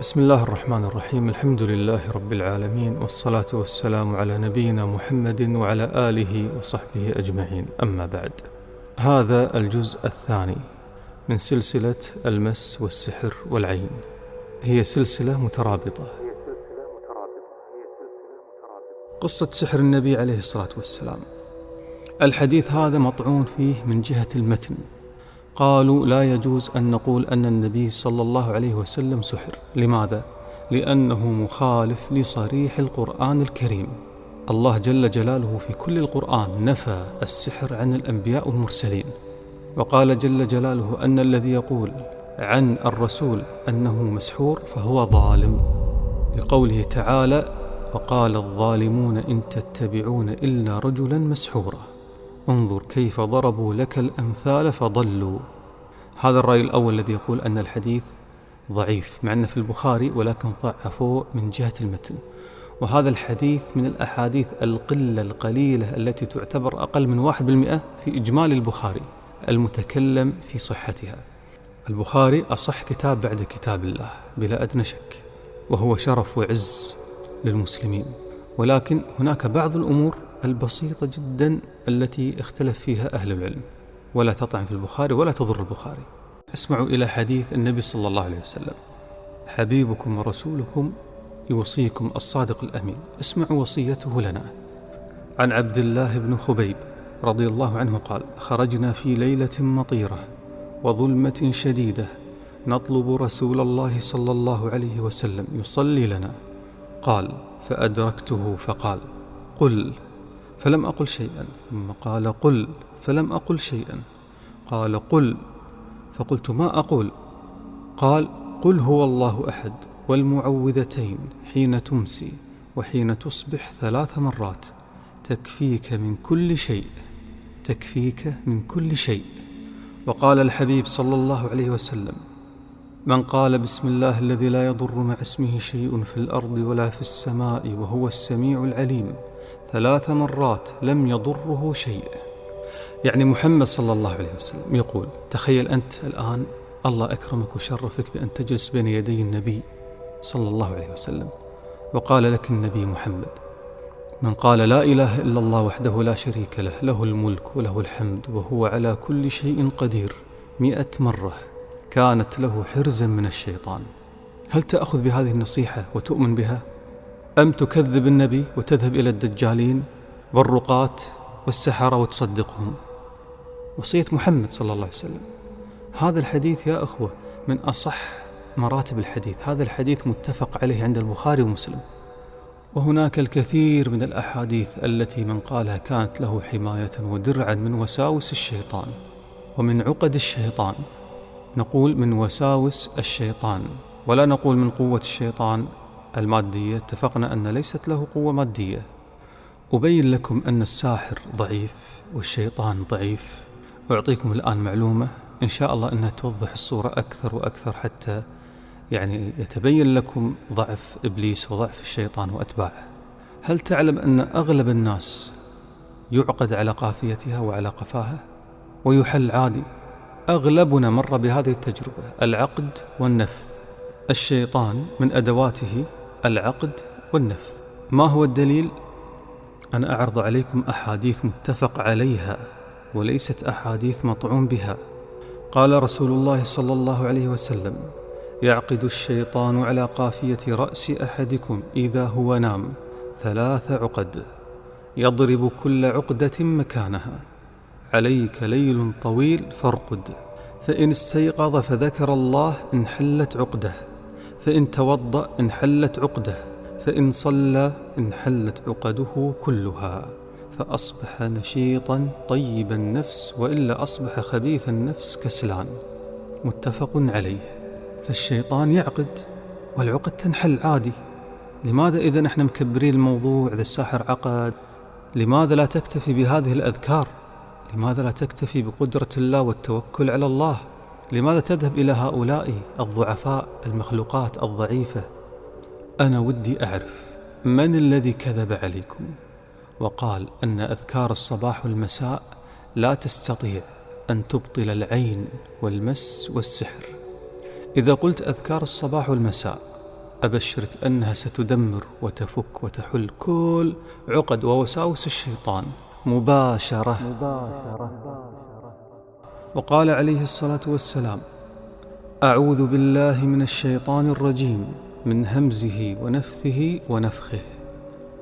بسم الله الرحمن الرحيم الحمد لله رب العالمين والصلاة والسلام على نبينا محمد وعلى آله وصحبه أجمعين أما بعد هذا الجزء الثاني من سلسلة المس والسحر والعين هي سلسلة مترابطة قصة سحر النبي عليه الصلاة والسلام الحديث هذا مطعون فيه من جهة المتن قالوا لا يجوز أن نقول أن النبي صلى الله عليه وسلم سحر. لماذا؟ لأنه مخالف لصريح القرآن الكريم. الله جل جلاله في كل القرآن نفى السحر عن الأنبياء والمرسلين وقال جل جلاله أن الذي يقول عن الرسول أنه مسحور فهو ظالم. لقوله تعالى وقال الظالمون إن تتبعون إلا رجلا مسحورا. انظر كيف ضربوا لك الأمثال فضلوا. هذا الرأي الأول الذي يقول أن الحديث ضعيف مع أنه في البخاري ولكن ضعفوه من جهة المتن. وهذا الحديث من الأحاديث القلة القليلة التي تعتبر أقل من واحد بالمئة في إجمال البخاري المتكلم في صحتها. البخاري أصح كتاب بعد كتاب الله بلا أدنى شك وهو شرف وعز للمسلمين. ولكن هناك بعض الأمور البسيطة جدا التي اختلف فيها أهل العلم ولا تطعن في البخاري ولا تضر البخاري. اسمعوا إلى حديث النبي صلى الله عليه وسلم. حبيبكم ورسولكم يوصيكم الصادق الأمين. اسمعوا وصيته لنا. عن عبد الله بن خبيب رضي الله عنه قال خرجنا في ليلة مطيرة وظلمة شديدة نطلب رسول الله صلى الله عليه وسلم يصلي لنا. قال فأدركته فقال قل فلم أقل شيئا. ثم قال قل فلم أقل شيئا. قال قل فقلت ما أقول؟ قال قل هو الله أحد والمعوذتين حين تمسي وحين تصبح ثلاث مرات. تكفيك من كل شيء تكفيك من كل شيء. وقال الحبيب صلى الله عليه وسلم من قال بسم الله الذي لا يضر مع اسمه شيء في الأرض ولا في السماء وهو السميع العليم ثلاث مرات لم يضره شيء يعني محمد صلى الله عليه وسلم يقول تخيل أنت الآن الله أكرمك وشرفك بأن تجلس بين يدي النبي صلى الله عليه وسلم وقال لك النبي محمد من قال لا إله إلا الله وحده لا شريك له له الملك وله الحمد وهو على كل شيء قدير مئة مرة كانت له حرزا من الشيطان هل تأخذ بهذه النصيحة وتؤمن بها؟ أم تكذب النبي وتذهب إلى الدجالين والرقاة والسحرة وتصدقهم؟ وصية محمد صلى الله عليه وسلم هذا الحديث يا أخوة من أصح مراتب الحديث. هذا الحديث متفق عليه عند البخاري ومسلم. وهناك الكثير من الأحاديث التي من قالها كانت له حماية ودرعا من وساوس الشيطان ومن عقد الشيطان. نقول من وساوس الشيطان. ولا نقول من قوة الشيطان المادية اتفقنا أن ليست له قوة مادية. أبين لكم أن الساحر ضعيف والشيطان ضعيف. أعطيكم الآن معلومة إن شاء الله أنها توضح الصورة أكثر وأكثر حتى يعني يتبين لكم ضعف إبليس وضعف الشيطان وأتباعه. هل تعلم أن أغلب الناس يعقد على قافيتها وعلى قفاها؟ ويحل عادي. أغلبنا مر بهذه التجربة العقد والنفث الشيطان من أدواته العقد والنفث. ما هو الدليل؟ أنا أعرض عليكم أحاديث متفق عليها وليست أحاديث مطعون بها. قال رسول الله صلى الله عليه وسلم يعقد الشيطان على قافية رأس أحدكم إذا هو نام ثلاث عقد يضرب كل عقدة مكانها. عليك ليل طويل فارقد فإن استيقظ فذكر الله انحلت عقده. فإن توضأ انحلت عقدة فإن صلى انحلت عقده كلها فأصبح نشيطا طيب النفس وإلا أصبح خبيث النفس كسلان. متفق عليه. فالشيطان يعقد والعقد تنحل عادي. لماذا إذا نحن مكبرين الموضوع إذا الساحر عقد؟ لماذا لا تكتفي بهذه الأذكار؟ لماذا لا تكتفي بقدرة الله والتوكل على الله؟ لماذا تذهب إلى هؤلاء الضعفاء المخلوقات الضعيفة؟ أنا ودي أعرف من الذي كذب عليكم؟ وقال أن أذكار الصباح والمساء لا تستطيع أن تبطل العين والمس والسحر. إذا قلت أذكار الصباح والمساء أبشرك أنها ستدمر وتفك وتحل كل عقد ووساوس الشيطان مباشرة, مباشرة. وقال عليه الصلاة والسلام أعوذ بالله من الشيطان الرجيم من همزه ونفثه ونفخه.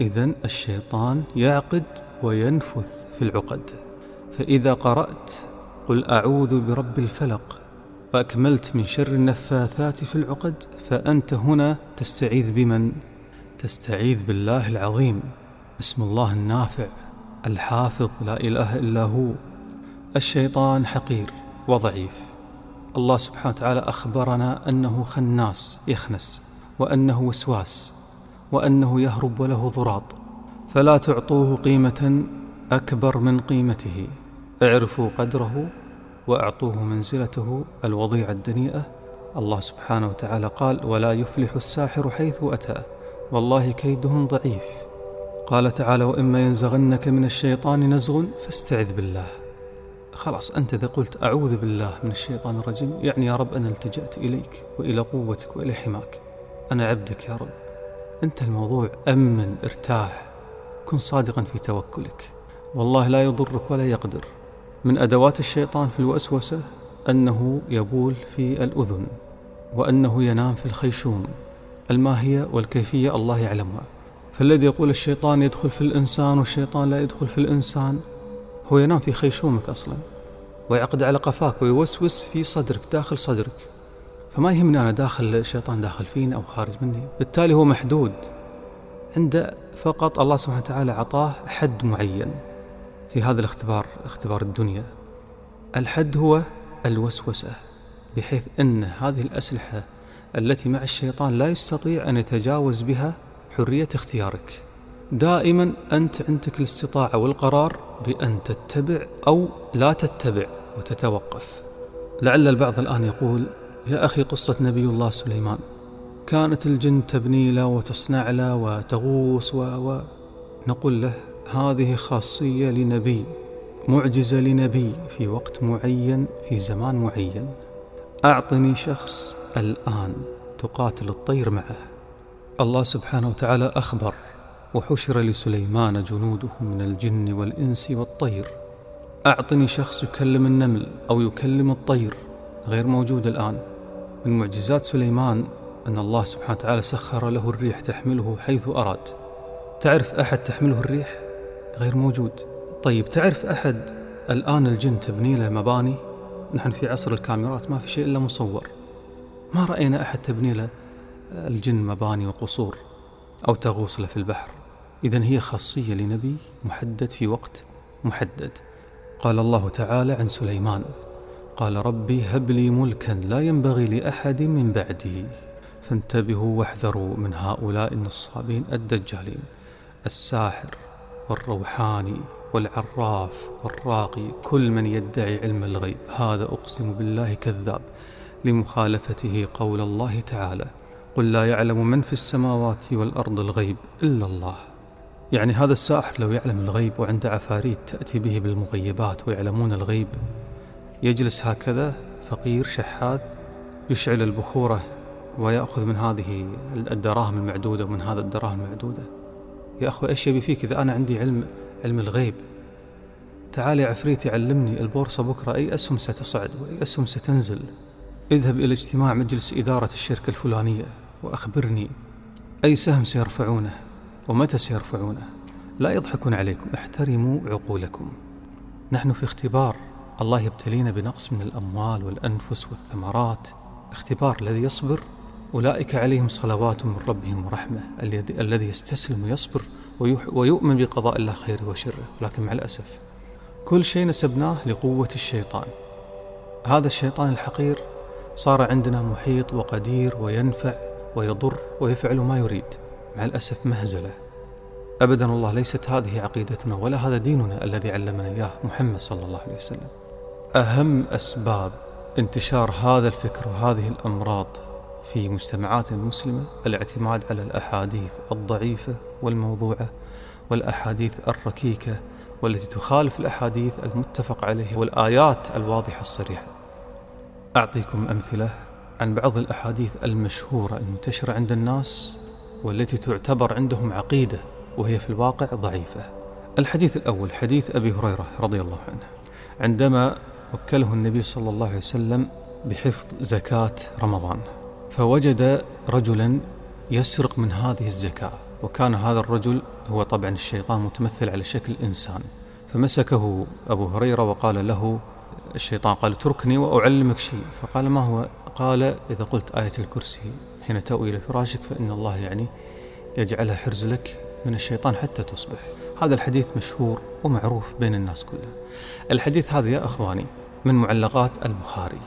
إذا الشيطان يعقد وينفث في العقد. فإذا قرأت قل أعوذ برب الفلق وأكملت من شر النفاثات في العقد فأنت هنا تستعيذ بمن؟ تستعيذ بالله العظيم اسم الله النافع الحافظ لا إله إلا هو. الشيطان حقير وضعيف. الله سبحانه وتعالى أخبرنا أنه خناس يخنس وأنه وسواس وأنه يهرب وله ضراط. فلا تعطوه قيمة أكبر من قيمته. اعرفوا قدره وأعطوه منزلته الوضيعة الدنيئة. الله سبحانه وتعالى قال ولا يفلح الساحر حيث أتى والله كيدهم ضعيف. قال تعالى وإما ينزغنك من الشيطان نزغ فاستعذ بالله. خلاص أنت إذا قلت أعوذ بالله من الشيطان الرجيم يعني يا رب أنا التجأت إليك وإلى قوتك وإلى حماك. أنا عبدك يا رب. أنت الموضوع أمن ارتاح. كن صادقا في توكلك. والله لا يضرك ولا يقدر. من أدوات الشيطان في الوسوسة أنه يبول في الأذن وأنه ينام في الخيشوم. الماهية والكيفية الله يعلمها. فالذي يقول الشيطان يدخل في الإنسان والشيطان لا يدخل في الإنسان هو ينام في خيشومك أصلا ويعقد على قفاك ويوسوس في صدرك داخل صدرك. فما يهمني أنا داخل الشيطان داخل فيني أو خارج مني. بالتالي هو محدود. عنده فقط الله سبحانه وتعالى عطاه حد معين في هذا الاختبار اختبار الدنيا. الحد هو الوسوسة بحيث أن هذه الأسلحة التي مع الشيطان لا يستطيع أن يتجاوز بها حرية اختيارك. دائما أنت عندك الاستطاعة والقرار بأن تتبع أو لا تتبع وتتوقف. لعل البعض الآن يقول يا أخي قصة نبي الله سليمان. كانت الجن تبني له وتصنع له وتغوص و... و... نقول له هذه خاصية لنبي معجزة لنبي في وقت معين في زمان معين. أعطني شخص الآن تقاتل الطير معه. الله سبحانه وتعالى أخبر وحشر لسليمان جنوده من الجن والإنس والطير. أعطني شخص يكلم النمل أو يكلم الطير غير موجود الآن. من معجزات سليمان أن الله سبحانه وتعالى سخر له الريح تحمله حيث أراد. تعرف أحد تحمله الريح؟ غير موجود. طيب تعرف أحد الآن الجن تبني له مباني؟ نحن في عصر الكاميرات ما في شيء إلا مصور. ما رأينا أحد تبني له الجن مباني وقصور أو تغوص له في البحر. إذا هي خاصية لنبي محدد في وقت محدد. قال الله تعالى عن سليمان قال ربي هب لي ملكا لا ينبغي لأحد من بعدي فانتبهوا واحذروا من هؤلاء النصابين الدجالين الساحر والروحاني والعراف والراقي كل من يدعي علم الغيب. هذا أقسم بالله كذاب لمخالفته قول الله تعالى قل لا يعلم من في السماوات والأرض الغيب إلا الله. يعني هذا الساحر لو يعلم الغيب وعنده عفاريت تأتي به بالمغيبات ويعلمون الغيب يجلس هكذا فقير شحاذ يشعل البخورة ويأخذ من هذه الدراهم المعدودة ومن هذا الدراهم المعدودة. يا أخوة إيش يبي فيك إذا أنا عندي علم علم الغيب؟ تعال يا عفريت علمني البورصة بكرة أي أسهم ستصعد وأي أسهم ستنزل؟ اذهب إلى اجتماع مجلس إدارة الشركة الفلانية وأخبرني أي سهم سيرفعونه. ومتى سيرفعونه؟ لا يضحكون عليكم احترموا عقولكم. نحن في اختبار. الله يبتلينا بنقص من الأموال والأنفس والثمرات. اختبار الذي يصبر. أولئك عليهم صلوات من ربهم ورحمة. الذي يستسلم ويصبر ويؤمن بقضاء الله خيره وشره. لكن مع الأسف كل شيء نسبناه لقوة الشيطان. هذا الشيطان الحقير صار عندنا محيط وقدير وينفع ويضر ويفعل ما يريد. مع الأسف مهزلة. أبدا والله ليست هذه عقيدتنا ولا هذا ديننا الذي علمنا إياه محمد صلى الله عليه وسلم. أهم أسباب انتشار هذا الفكر وهذه الأمراض في مجتمعاتنا المسلمة الاعتماد على الأحاديث الضعيفة والموضوعة والأحاديث الركيكة والتي تخالف الأحاديث المتفق عليها والآيات الواضحة الصريحة. أعطيكم أمثلة عن بعض الأحاديث المشهورة المنتشرة عند الناس والتي تعتبر عندهم عقيدة وهي في الواقع ضعيفة. الحديث الأول حديث أبي هريرة رضي الله عنه. عندما وكله النبي صلى الله عليه وسلم بحفظ زكاة رمضان فوجد رجلا يسرق من هذه الزكاة. وكان هذا الرجل هو طبعا الشيطان متمثل على شكل إنسان. فمسكه أبو هريرة وقال له الشيطان قال اتركني وأعلمك شيء. فقال ما هو؟ قال إذا قلت آية الكرسي حين تأوي إلى فراشك فإن الله يعني يجعلها حرز لك من الشيطان حتى تصبح. هذا الحديث مشهور ومعروف بين الناس كلها. الحديث هذا يا أخواني من معلقات البخاري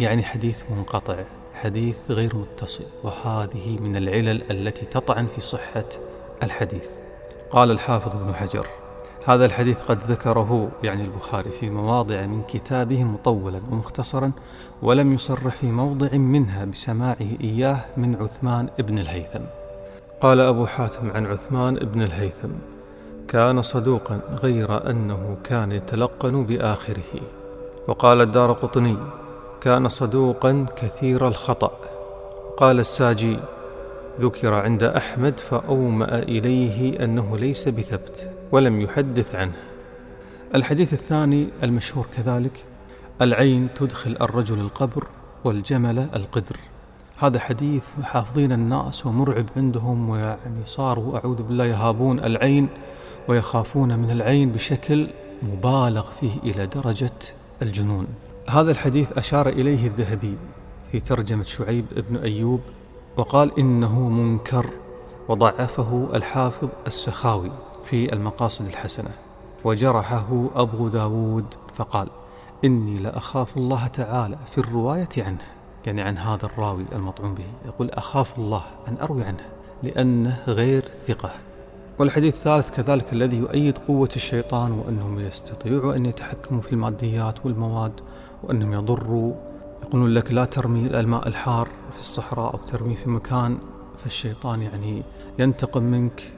يعني حديث منقطع حديث غير متصل وهذه من العلل التي تطعن في صحة الحديث. قال الحافظ ابن حجر هذا الحديث قد ذكره يعني البخاري في مواضع من كتابه مطولا ومختصرا ولم يصرح في موضع منها بسماعه إياه من عثمان ابن الهيثم. قال أبو حاتم عن عثمان ابن الهيثم كان صدوقا غير أنه كان يتلقن بآخره. وقال الدار قطني كان صدوقا كثير الخطأ. قال الساجي ذكر عند أحمد فأومأ إليه أنه ليس بثبت. ولم يحدث عنه. الحديث الثاني المشهور كذلك العين تدخل الرجل القبر والجمل القدر. هذا حديث حافظين الناس ومرعب عندهم ويعني صاروا أعوذ بالله يهابون العين ويخافون من العين بشكل مبالغ فيه إلى درجة الجنون. هذا الحديث أشار إليه الذهبي في ترجمة شعيب بن أيوب وقال إنه منكر وضعفه الحافظ السخاوي. في المقاصد الحسنة. وجرحه أبو داود فقال إني لأخاف الله تعالى في الرواية عنه يعني عن هذا الراوي المطعون به يقول أخاف الله أن أروي عنه لأنه غير ثقة. والحديث الثالث كذلك الذي يؤيد قوة الشيطان وأنهم يستطيعوا أن يتحكموا في الماديات والمواد وأنهم يضروا. يقولون لك لا ترمي الماء الحار في الصحراء أو ترمي في مكان فالشيطان يعني ينتقم منك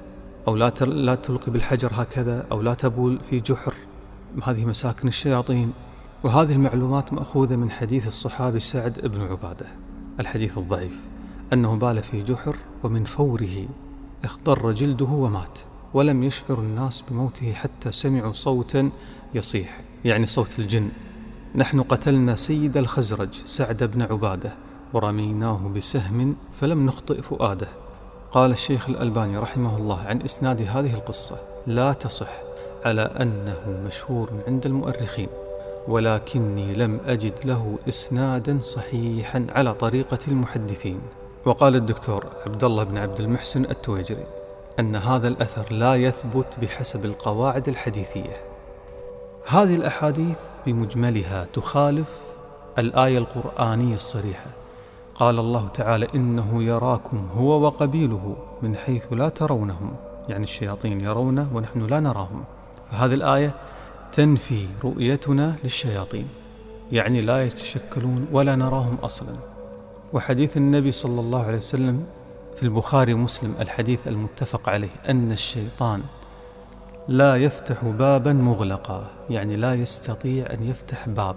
أو لا لا تلقي بالحجر هكذا أو لا تبول في جحر. هذه مساكن الشياطين. وهذه المعلومات مأخوذة من حديث الصحابي سعد بن عبادة. الحديث الضعيف. أنه بال في جحر ومن فوره اخضر جلده ومات ولم يشعر الناس بموته حتى سمعوا صوتا يصيح يعني صوت الجن. نحن قتلنا سيد الخزرج سعد بن عبادة ورميناه بسهم فلم نخطئ فؤاده. قال الشيخ الألباني رحمه الله عن إسناد هذه القصة لا تصح على أنه مشهور عند المؤرخين ولكني لم أجد له إسنادا صحيحا على طريقة المحدثين. وقال الدكتور عبد الله بن عبد المحسن التويجري أن هذا الأثر لا يثبت بحسب القواعد الحديثية. هذه الأحاديث بمجملها تخالف الآية القرآنية الصريحة. قال الله تعالى إنه يراكم هو وقبيله من حيث لا ترونهم يعني الشياطين يرونه ونحن لا نراهم. فهذه الآية تنفي رؤيتنا للشياطين يعني لا يتشكلون ولا نراهم أصلا. وحديث النبي صلى الله عليه وسلم في البخاري ومسلم الحديث المتفق عليه أن الشيطان لا يفتح بابا مغلقا يعني لا يستطيع أن يفتح باب.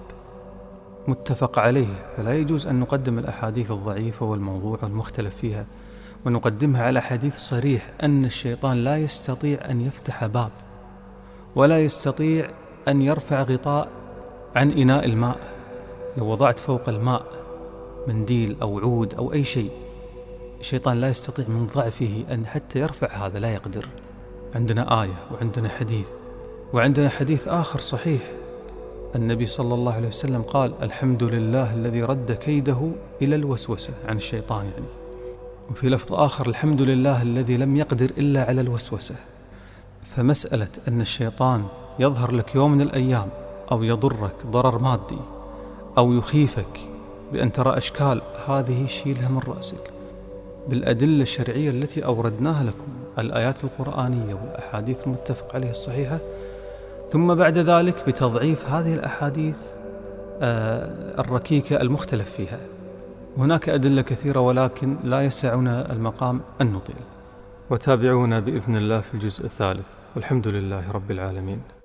متفق عليه فلا يجوز أن نقدم الأحاديث الضعيفة والموضوع والمختلف فيها ونقدمها على حديث صريح أن الشيطان لا يستطيع أن يفتح باب ولا يستطيع أن يرفع غطاء عن إناء الماء. لو وضعت فوق الماء منديل أو عود أو أي شيء الشيطان لا يستطيع من ضعفه أن حتى يرفع هذا لا يقدر. عندنا آية وعندنا حديث وعندنا حديث آخر صحيح. النبي صلى الله عليه وسلم قال الحمد لله الذي رد كيده إلى الوسوسة عن الشيطان يعني. وفي لفظ آخر الحمد لله الذي لم يقدر إلا على الوسوسة. فمسألة أن الشيطان يظهر لك يوم من الأيام أو يضرك ضرر مادي أو يخيفك بأن ترى أشكال هذه شيلها من رأسك. بالأدلة الشرعية التي أوردناها لكم الآيات القرآنية والأحاديث المتفق عليها الصحيحة ثم بعد ذلك بتضعيف هذه الأحاديث آه، الركيكة المختلف فيها. هناك أدلة كثيرة ولكن لا يسعنا المقام أن نطيل وتابعونا بإذن الله في الجزء الثالث. والحمد لله رب العالمين.